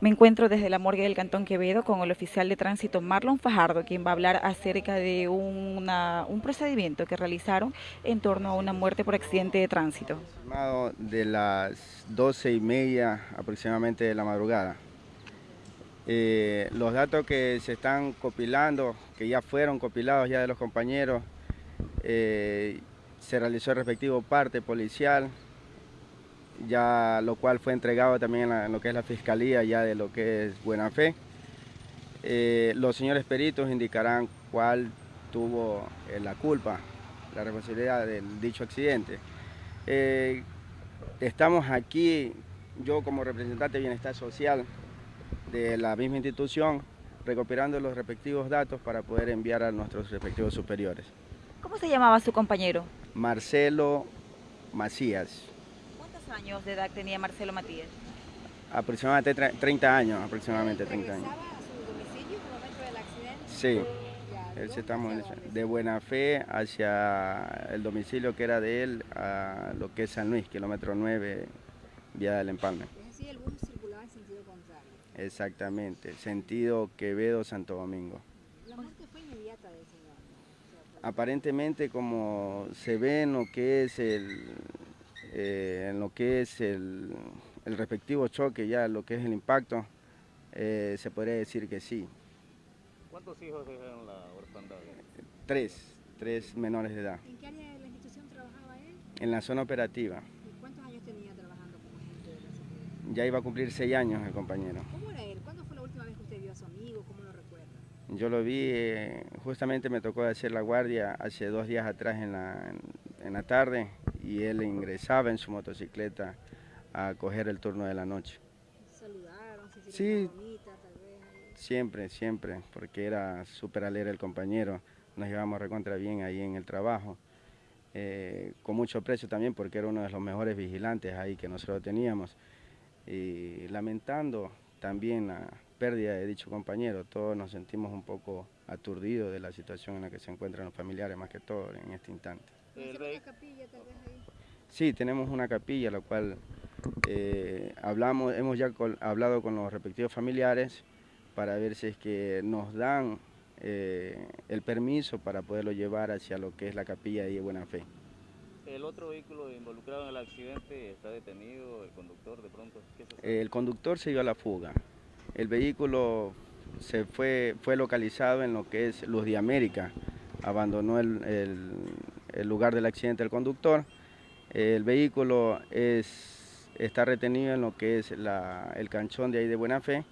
Me encuentro desde la morgue del Cantón Quevedo con el oficial de tránsito Marlon Fajardo, quien va a hablar acerca de un procedimiento que realizaron en torno a una muerte por accidente de tránsito. De las doce y media aproximadamente de la madrugada. Eh, los datos que se están copilando, que ya fueron copilados ya de los compañeros, eh, se realizó el respectivo parte policial, ya lo cual fue entregado también en, lo que es la Fiscalía ya de lo que es Buena Fe. Eh, los señores peritos indicarán cuál tuvo eh, la culpa, la responsabilidad del dicho accidente. Eh, estamos aquí, yo como representante de Bienestar Social de la misma institución, recopilando los respectivos datos para poder enviar a nuestros respectivos superiores. ¿Cómo se llamaba su compañero? Marcelo Macías años de edad tenía Marcelo Matías? Aproximadamente 30 años, aproximadamente 30 años. a su domicilio en el momento del accidente? Sí, él se estamos de buena fe hacia el domicilio que era de él a lo que es San Luis, kilómetro 9, vía del Empalme. Es decir, el bus circulaba en sentido contrario. Exactamente, sentido Quevedo-Santo Domingo. ¿La muerte fue inmediata de ese señor? Aparentemente, como se ve en lo que es el, eh, en lo que es el, respectivo choque, ya lo que es el impacto, eh, se podría decir que sí. ¿Cuántos hijos dejaron la orfandad? Tres, tres menores de edad. ¿En qué área de la institución trabajaba él? En la zona operativa. ¿Y cuántos años tenía trabajando como agente de la seguridad? Ya iba a cumplir seis años el compañero. ¿Cómo era él? ¿Cuándo fue la última vez que usted vio a su amigo? ¿Cómo lo recuerda? Yo lo vi, eh, justamente me tocó hacer la guardia hace dos días atrás en la, en la tarde y él ingresaba en su motocicleta a coger el turno de la noche. ¿Saludaron? ¿Se sí, bonita, tal vez? siempre, siempre, porque era súper alegre el compañero, nos llevamos recontra bien ahí en el trabajo, eh, con mucho precio también porque era uno de los mejores vigilantes ahí que nosotros teníamos, y lamentando también la pérdida de dicho compañero, todos nos sentimos un poco aturdidos de la situación en la que se encuentran los familiares, más que todo en este instante. Sí, tenemos una capilla, la cual eh, hablamos, hemos ya hablado con los respectivos familiares para ver si es que nos dan eh, el permiso para poderlo llevar hacia lo que es la capilla de Buena Fe. ¿El otro vehículo involucrado en el accidente está detenido, el conductor de pronto? el conductor se dio a la fuga. El vehículo se fue, fue localizado en lo que es Luz de América, abandonó el el lugar del accidente del conductor. El vehículo es, está retenido en lo que es el canchón de ahí de Buena Fe.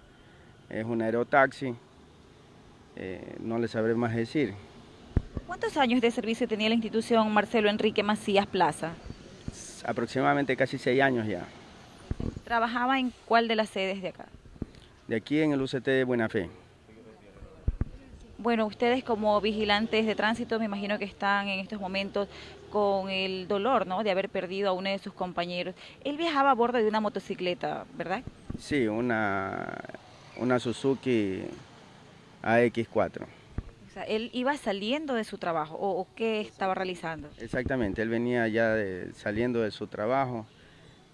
Es un aerotaxi. Eh, no le sabré más decir. ¿Cuántos años de servicio tenía la institución Marcelo Enrique Macías Plaza? Aproximadamente casi seis años ya. ¿Trabajaba en cuál de las sedes de acá? De aquí en el UCT de Buena Fe. Bueno, ustedes como vigilantes de tránsito me imagino que están en estos momentos con el dolor ¿no? de haber perdido a uno de sus compañeros. Él viajaba a bordo de una motocicleta, ¿verdad? Sí, una, una Suzuki AX4. O sea, ¿él iba saliendo de su trabajo o, qué estaba realizando? Exactamente, él venía ya saliendo de su trabajo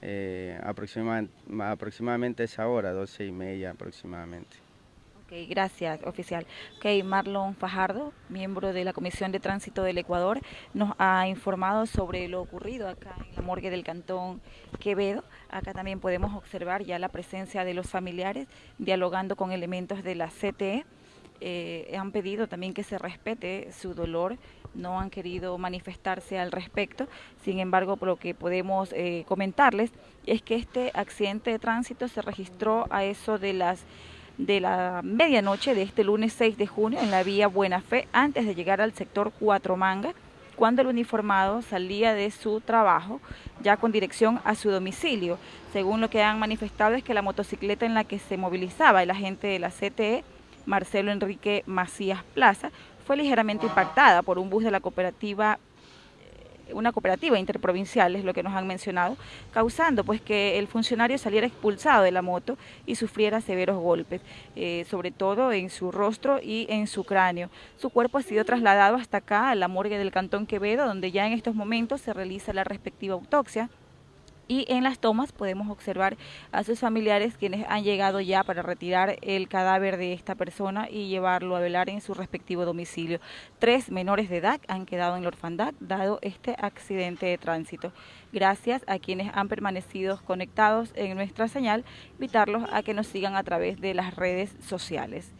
eh, aproximadamente a esa hora, doce y media aproximadamente gracias, oficial. Ok, Marlon Fajardo, miembro de la Comisión de Tránsito del Ecuador, nos ha informado sobre lo ocurrido acá en la morgue del Cantón Quevedo. Acá también podemos observar ya la presencia de los familiares dialogando con elementos de la CTE. Eh, han pedido también que se respete su dolor, no han querido manifestarse al respecto. Sin embargo, lo que podemos eh, comentarles es que este accidente de tránsito se registró a eso de las de la medianoche de este lunes 6 de junio en la vía Buena Fe antes de llegar al sector Cuatro Manga, cuando el uniformado salía de su trabajo ya con dirección a su domicilio. Según lo que han manifestado es que la motocicleta en la que se movilizaba el agente de la CTE, Marcelo Enrique Macías Plaza, fue ligeramente impactada por un bus de la cooperativa una cooperativa interprovincial, es lo que nos han mencionado, causando pues que el funcionario saliera expulsado de la moto y sufriera severos golpes, eh, sobre todo en su rostro y en su cráneo. Su cuerpo ha sido trasladado hasta acá, a la morgue del Cantón Quevedo, donde ya en estos momentos se realiza la respectiva autopsia y en las tomas podemos observar a sus familiares quienes han llegado ya para retirar el cadáver de esta persona y llevarlo a velar en su respectivo domicilio. Tres menores de edad han quedado en la orfandad dado este accidente de tránsito. Gracias a quienes han permanecido conectados en nuestra señal, invitarlos a que nos sigan a través de las redes sociales.